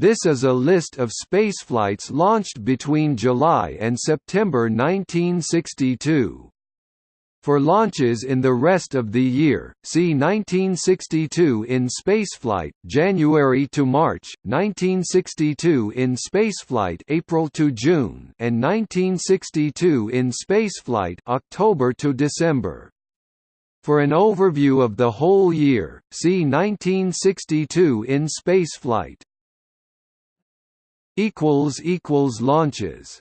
This is a list of spaceflights launched between July and September 1962. For launches in the rest of the year, see 1962 in spaceflight January to March, 1962 in spaceflight April to June, and 1962 in spaceflight October to December. For an overview of the whole year, see 1962 in spaceflight. Equals equals launches